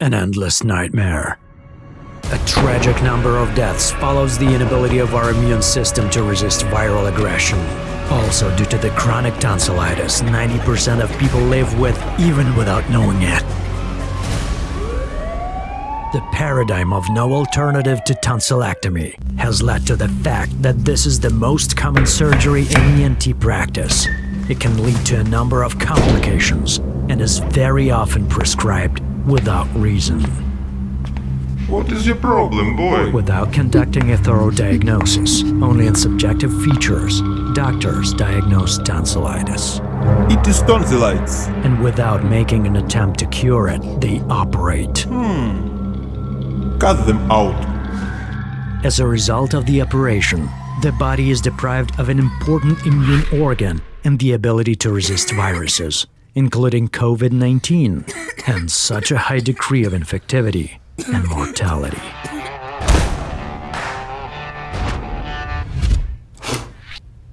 an endless nightmare. A tragic number of deaths follows the inability of our immune system to resist viral aggression. Also, due to the chronic tonsillitis, 90% of people live with even without knowing it. The paradigm of no alternative to tonsillectomy has led to the fact that this is the most common surgery in ENT practice. It can lead to a number of complications and is very often prescribed without reason. What is your problem, boy? Without conducting a thorough diagnosis, only in subjective features, doctors diagnose tonsillitis. It is tonsillitis. And without making an attempt to cure it, they operate. Hmm. Cut them out. As a result of the operation, the body is deprived of an important immune organ and the ability to resist viruses, including COVID 19, and such a high degree of infectivity and mortality.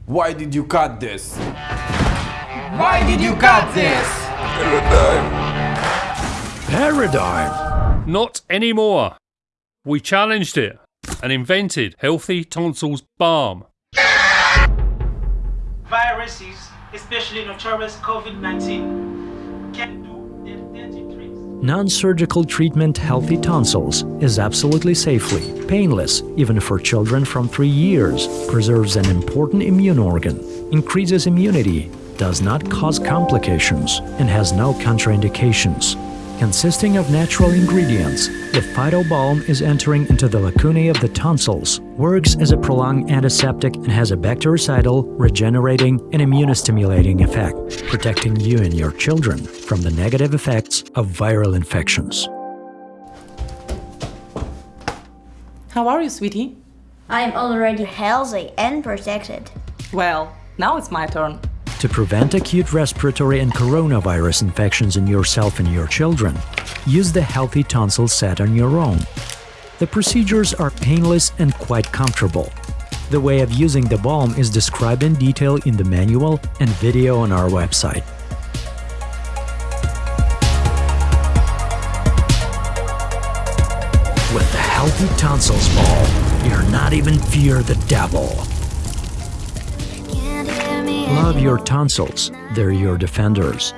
Why did you cut this? Why did you cut this? Paradigm! Not anymore. We challenged it and invented Healthy Tonsils Balm. Viruses, especially notorious COVID-19, can do. Non-surgical treatment Healthy Tonsils is absolutely safely painless even for children from 3 years, preserves an important immune organ, increases immunity, does not cause complications, and has no contraindications. Consisting of natural ingredients, the Phytobalm is entering into the lacunae of the tonsils, works as a prolonged antiseptic and has a bactericidal, regenerating, and immunostimulating effect, protecting you and your children from the negative effects of viral infections. How are you, sweetie? I'm already healthy and protected. Well, now it's my turn. To prevent acute respiratory and coronavirus infections in yourself and your children, use the Healthy Tonsil set on your own. The procedures are painless and quite comfortable. The way of using the balm is described in detail in the manual and video on our website. With the Healthy Tonsils Balm, you're not even fear the devil. Love your tonsils, they're your defenders.